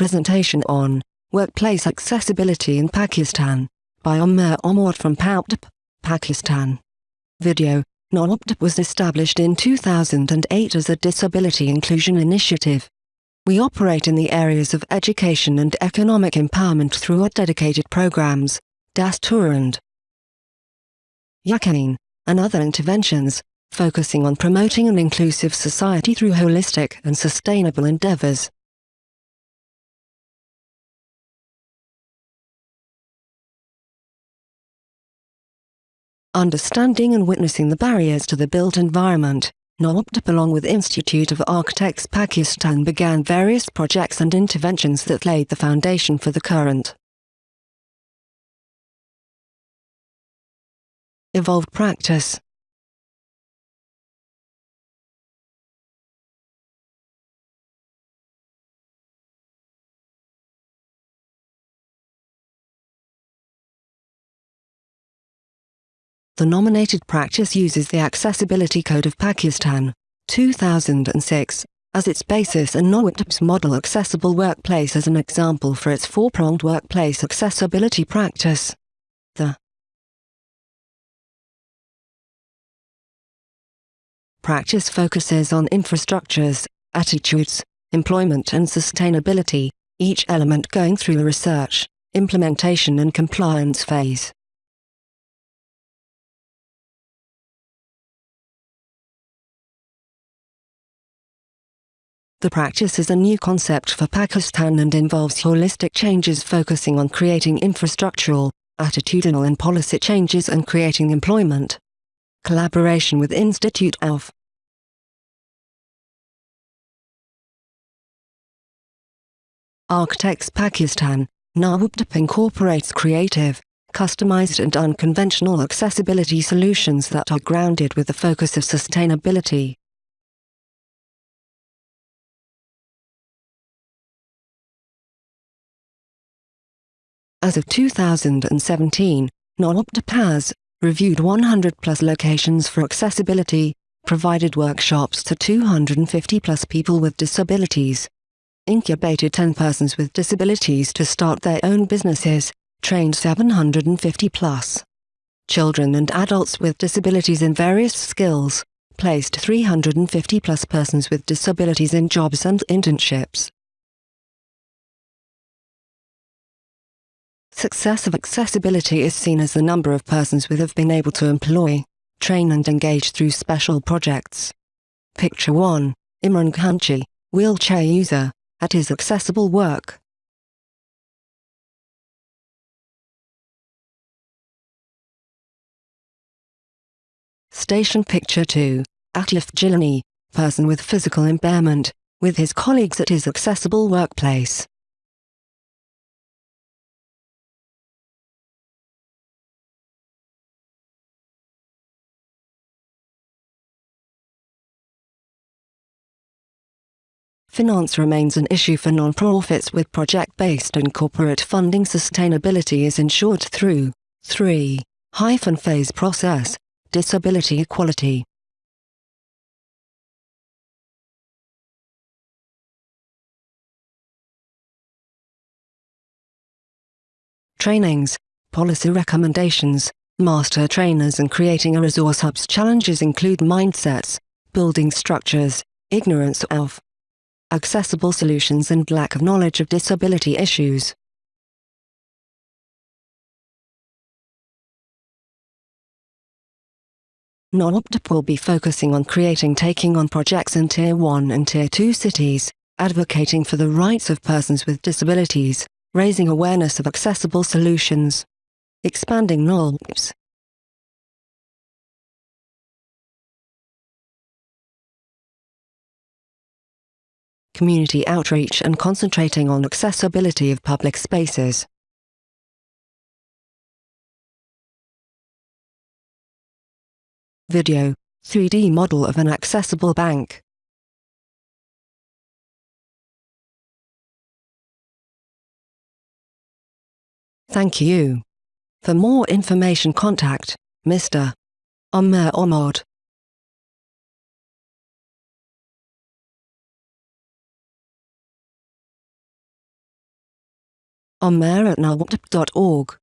Presentation on Workplace Accessibility in Pakistan by Omair Ahmad from NOWPDP, Pakistan. Video NOWPDP was established in 2008 as a disability inclusion initiative. We operate in the areas of education and economic empowerment through our dedicated programs, Dastur and Yaqeen, and other interventions, focusing on promoting an inclusive society through holistic and sustainable endeavors. Understanding and witnessing the barriers to the built environment, NOWPDP along with Institute of Architects Pakistan began various projects and interventions that laid the foundation for the current evolved practice. The nominated practice uses the Accessibility Code of Pakistan, 2006, as its basis and NOWPDP's model Accessible Workplace as an example for its four-pronged workplace accessibility practice. The practice focuses on infrastructures, attitudes, employment and sustainability, each element going through a research, implementation and compliance phase. The practice is a new concept for Pakistan and involves holistic changes focusing on creating infrastructural, attitudinal and policy changes and creating employment. Collaboration with Institute of Architects Pakistan, NOWPDP incorporates creative, customized and unconventional accessibility solutions that are grounded with the focus of sustainability. As of 2017, NOWPDP reviewed 100 plus locations for accessibility, provided workshops to 250 plus people with disabilities, incubated 10 persons with disabilities to start their own businesses, trained 750 plus children and adults with disabilities in various skills, placed 350 plus persons with disabilities in jobs and internships. Success of accessibility is seen as the number of persons with have been able to employ, train and engage through special projects. Picture 1, Imran Khanchi, wheelchair user, at his accessible work. Station Picture 2, Atif Jilani, person with physical impairment, with his colleagues at his accessible workplace. Finance remains an issue for non-profits with project-based and corporate funding sustainability is ensured through 3. Hyphen phase process, disability equality. Trainings, policy recommendations, master trainers and creating a resource hubs challenges include mindsets, building structures, ignorance of accessible solutions and lack of knowledge of disability issues. NOWPDP will be focusing on creating taking on projects in Tier 1 and Tier 2 cities, advocating for the rights of persons with disabilities, raising awareness of accessible solutions, expanding NOWPDP's community outreach and concentrating on accessibility of public spaces. Video 3D model of an accessible bank. Thank you. For more information contact Mr. Omair Ahmad. On mayor at nowpdp.org.